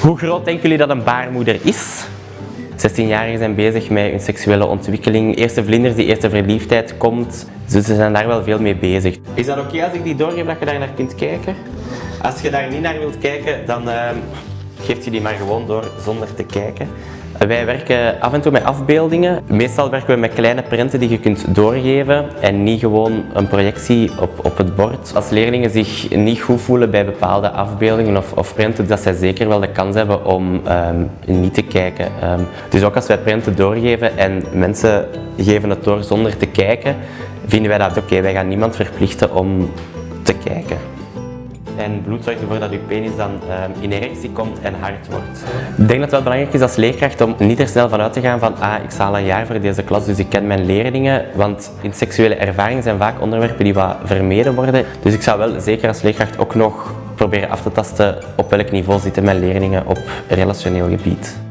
Hoe groot denken jullie dat een baarmoeder is? 16-jarigen zijn bezig met hun seksuele ontwikkeling. Eerste vlinders, die eerste verliefdheid komt. Dus ze zijn daar wel veel mee bezig. Is dat oké als ik die doorgeef dat je daar naar kunt kijken? Als je daar niet naar wilt kijken, dan uh, geeft je die maar gewoon door zonder te kijken. Wij werken af en toe met afbeeldingen. Meestal werken we met kleine prenten die je kunt doorgeven en niet gewoon een projectie op, op het bord. Als leerlingen zich niet goed voelen bij bepaalde afbeeldingen of, of prenten, dat zij zeker wel de kans hebben om um, niet te kijken. Um, dus ook als wij prenten doorgeven en mensen geven het door zonder te kijken, vinden wij dat oké. Wij gaan niemand verplichten om te kijken. En bloed zorgt ervoor dat je penis dan uh, in erectie komt en hard wordt. Ik denk dat het wel belangrijk is als leerkracht om niet er snel van uit te gaan van ah, ik sta al een jaar voor deze klas, dus ik ken mijn leerlingen. Want in seksuele ervaring zijn vaak onderwerpen die wat vermeden worden. Dus ik zou wel zeker als leerkracht ook nog proberen af te tasten op welk niveau zitten mijn leerlingen op relationeel gebied.